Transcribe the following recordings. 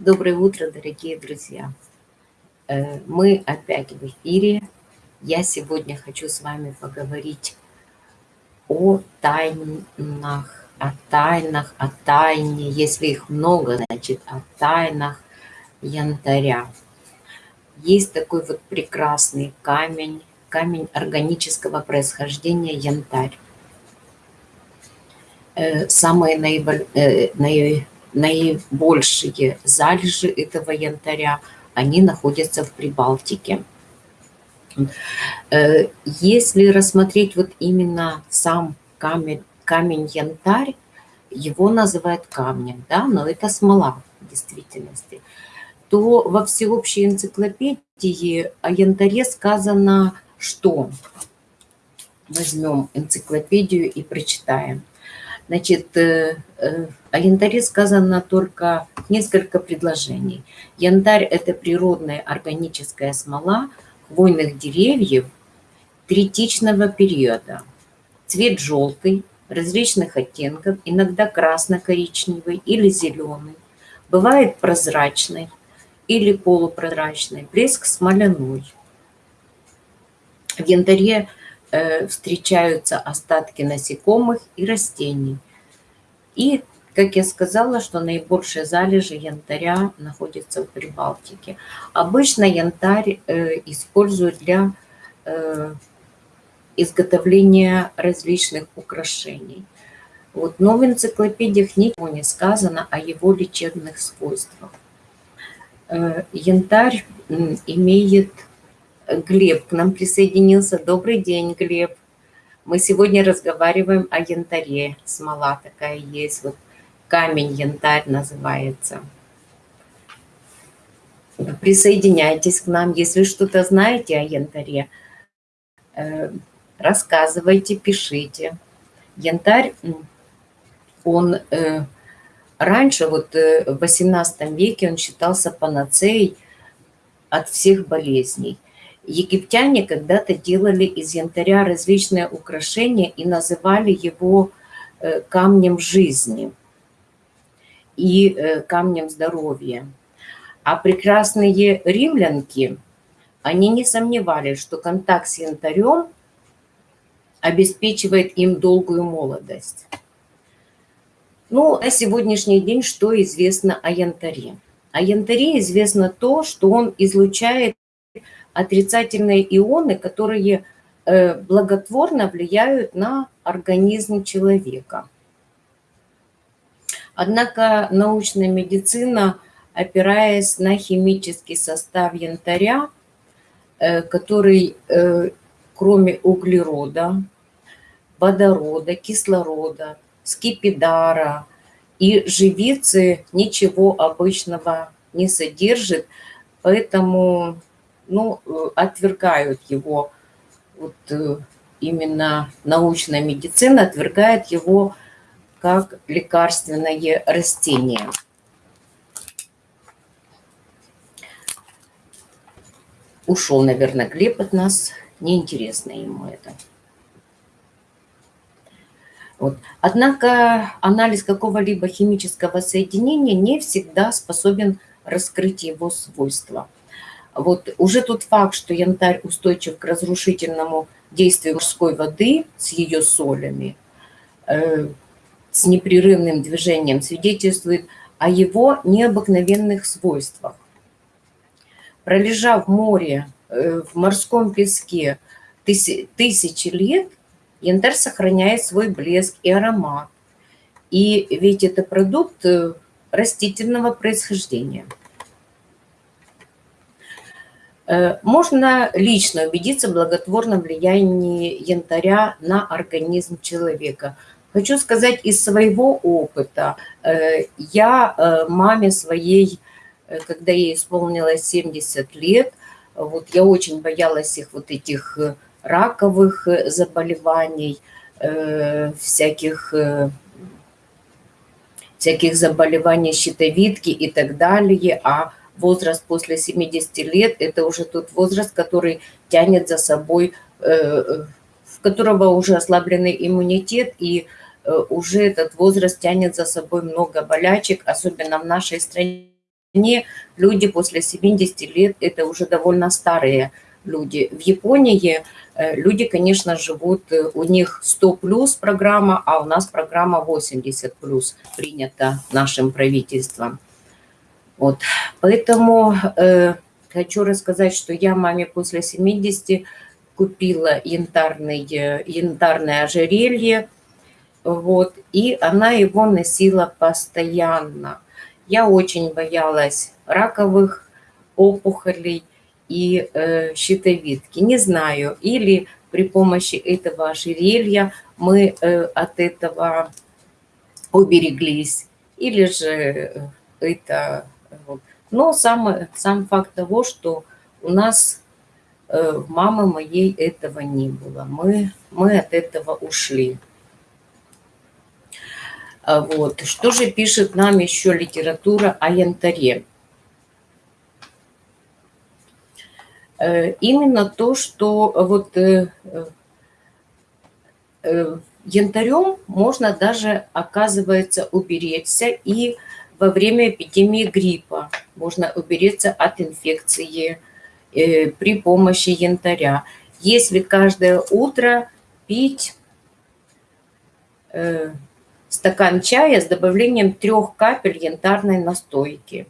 Доброе утро, дорогие друзья! Э, мы опять в эфире. Я сегодня хочу с вами поговорить о тайнах, о тайнах, о тайне. Если их много, значит, о тайнах янтаря. Есть такой вот прекрасный камень, камень органического происхождения янтарь. Э, самые наиболее наибольшие залежи этого янтаря, они находятся в Прибалтике. Э, если рассмотреть вот именно сам камень, камень янтарь, его называют камнем, да, но это смола в действительности, то во всеобщей энциклопедии о янтаре сказано, что возьмем энциклопедию и прочитаем. Значит, э, э, о янтаре сказано только несколько предложений. Янтарь – это природная органическая смола хвойных деревьев третичного периода. Цвет желтый, различных оттенков, иногда красно-коричневый или зеленый. Бывает прозрачный или полупрозрачный, блеск смоляной. В янтаре Э, встречаются остатки насекомых и растений. И, как я сказала, что наибольшие залежи янтаря находятся в Прибалтике. Обычно янтарь э, используют для э, изготовления различных украшений. Вот, но в энциклопедиях ничего не сказано о его лечебных свойствах. Янтарь имеет Глеб к нам присоединился. Добрый день, Глеб. Мы сегодня разговариваем о янтаре. Смола такая есть. Вот камень янтарь называется. Присоединяйтесь к нам, если что-то знаете о янтаре. Э, рассказывайте, пишите. Янтарь, он э, раньше, вот э, в 18 веке, он считался панацеей от всех болезней. Египтяне когда-то делали из янтаря различные украшения и называли его э, камнем жизни и э, камнем здоровья. А прекрасные римлянки, они не сомневались, что контакт с янтарем обеспечивает им долгую молодость. Ну, на сегодняшний день что известно о янтаре? О янтаре известно то, что он излучает отрицательные ионы, которые э, благотворно влияют на организм человека. Однако научная медицина, опираясь на химический состав янтаря, э, который э, кроме углерода, водорода, кислорода, скипидара и живицы ничего обычного не содержит, поэтому ну, э, отвергают его, вот э, именно научная медицина отвергает его как лекарственное растение. Ушел, наверное, Глеб от нас, неинтересно ему это. Вот. Однако анализ какого-либо химического соединения не всегда способен раскрыть его свойства. Вот уже тот факт, что янтарь устойчив к разрушительному действию морской воды с ее солями, э, с непрерывным движением, свидетельствует о его необыкновенных свойствах. Пролежав в море, э, в морском песке тысячи лет, янтарь сохраняет свой блеск и аромат. И ведь это продукт э, растительного происхождения. Э, можно лично убедиться в благотворном влиянии янтаря на организм человека. Хочу сказать из своего опыта. Э, я э, маме своей, когда ей исполнилось 70 лет, вот я очень боялась их вот этих раковых заболеваний, всяких всяких заболеваний щитовидки и так далее, а возраст после 70 лет – это уже тот возраст, который тянет за собой, э, в которого уже ослабленный иммунитет, и э, уже этот возраст тянет за собой много болячек, особенно в нашей стране люди после 70 лет – это уже довольно старые люди. В Японии э, люди, конечно, живут, у них 100 плюс программа, а у нас программа 80 плюс принята нашим правительством. Вот. Поэтому э, хочу рассказать, что я маме после 70 купила янтарный, э, янтарное ожерелье, вот, и она его носила постоянно. Я очень боялась раковых опухолей и э, щитовидки. Не знаю, или при помощи этого ожерелья мы э, от этого убереглись, или же это... Но сам, сам факт того, что у нас э, мамы моей этого не было. Мы, мы от этого ушли. А вот. Что же пишет нам еще литература о янтаре? Э, именно то, что вот э, янтарем можно даже, оказывается, уберечься и во время эпидемии гриппа можно убереться от инфекции при помощи янтаря. Если каждое утро пить стакан чая с добавлением трех капель янтарной настойки.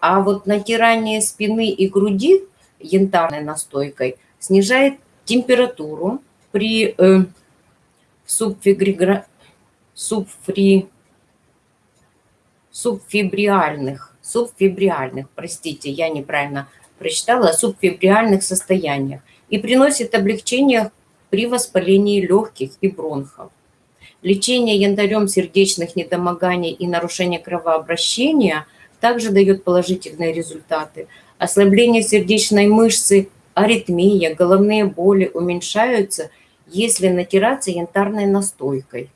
А вот натирание спины и груди янтарной настойкой снижает температуру при э, субфигригра... субфри... субфибриальных, субфибриальных, простите, я неправильно прочитала, субфибриальных состояниях и приносит облегчение при воспалении легких и бронхов. Лечение янтарем сердечных недомоганий и нарушения кровообращения также дает положительные результаты. Ослабление сердечной мышцы, аритмия, головные боли уменьшаются, если натираться янтарной настойкой.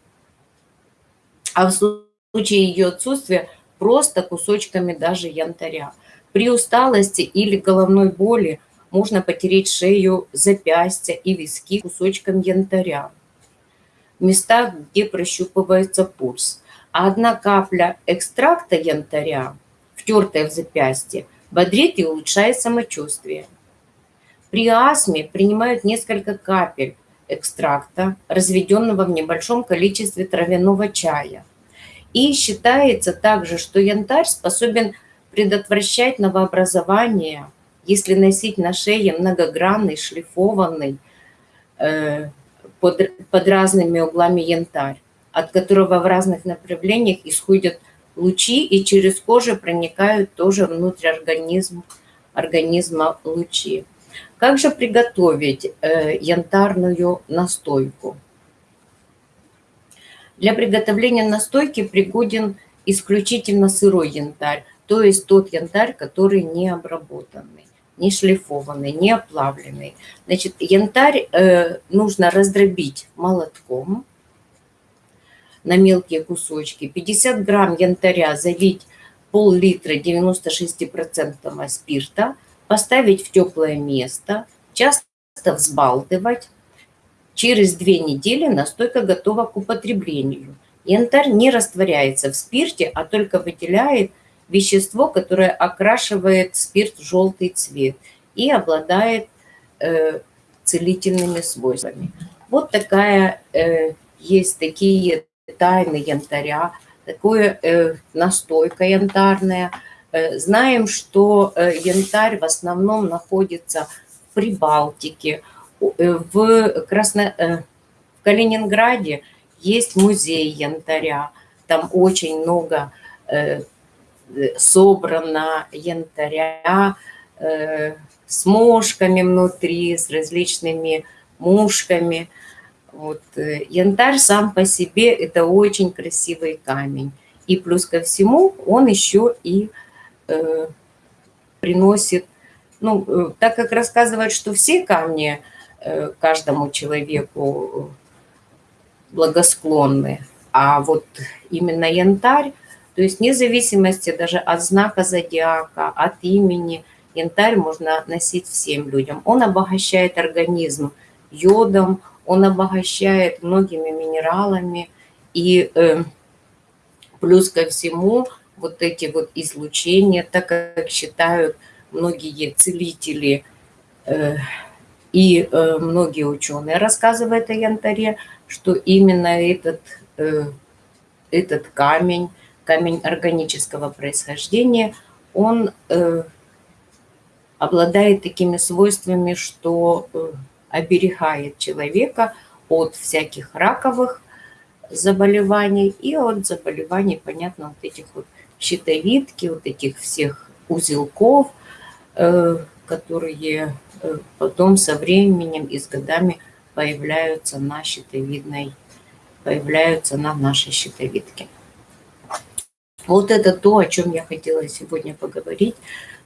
А в случае ее отсутствия просто кусочками даже янтаря. При усталости или головной боли можно потереть шею, запястья и виски кусочком янтаря в местах, где прощупывается пульс. А одна капля экстракта янтаря, втертая в запястье, бодрит и улучшает самочувствие. При астме принимают несколько капель экстракта, разведенного в небольшом количестве травяного чая. И считается также, что янтарь способен предотвращать новообразование, если носить на шее многогранный, шлифованный, э, под, под разными углами янтарь, от которого в разных направлениях исходят лучи и через кожу проникают тоже внутрь организма, организма лучи. Как же приготовить э, янтарную настойку? Для приготовления настойки пригоден исключительно сырой янтарь, то есть тот янтарь, который не обработанный не шлифованный, не оплавленный. Значит, янтарь э, нужно раздробить молотком на мелкие кусочки. 50 грамм янтаря залить пол-литра 96% спирта, поставить в теплое место, часто взбалтывать. Через две недели настойка готова к употреблению. Янтарь не растворяется в спирте, а только выделяет вещество, которое окрашивает спирт в желтый цвет и обладает э, целительными свойствами. Вот такая э, есть такие тайны янтаря, такое э, настойка янтарная. Э, знаем, что э, янтарь в основном находится в Прибалтике, в, Красно, э, в Калининграде есть музей янтаря, там очень много э, собрано янтаря э, с мошками внутри, с различными мушками. Вот. Э, янтарь сам по себе – это очень красивый камень. И плюс ко всему он еще и э, приносит, ну, э, так как рассказывают, что все камни э, каждому человеку благосклонны, а вот именно янтарь то есть вне зависимости даже от знака зодиака, от имени, янтарь можно носить всем людям. Он обогащает организм йодом, он обогащает многими минералами. И э, плюс ко всему вот эти вот излучения, так как считают многие целители э, и э, многие ученые рассказывают о янтаре, что именно этот, э, этот камень, камень органического происхождения, он э, обладает такими свойствами, что э, оберегает человека от всяких раковых заболеваний. И от заболеваний, понятно, вот этих вот щитовидки, вот этих всех узелков, э, которые потом со временем и с годами появляются на щитовидной, появляются на нашей щитовидке. Вот это то, о чем я хотела сегодня поговорить.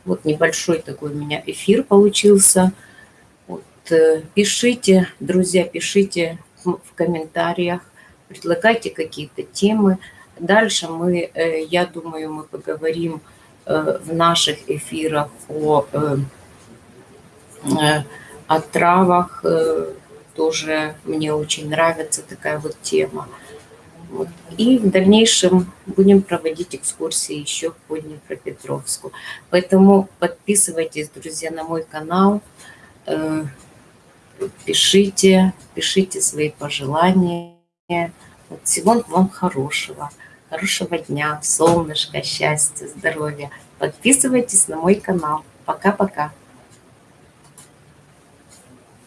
Вот небольшой такой у меня эфир получился. Вот, э, пишите, друзья, пишите в комментариях, предлагайте какие-то темы. Дальше мы, э, я думаю, мы поговорим э, в наших эфирах о, о травах. Тоже мне очень нравится такая вот тема. Вот. И в дальнейшем будем проводить экскурсии еще по Днепропетровску. Поэтому подписывайтесь, друзья, на мой канал. Э, пишите, пишите свои пожелания. Вот всего вам хорошего. Хорошего дня, солнышка, счастья, здоровья. Подписывайтесь на мой канал. Пока-пока.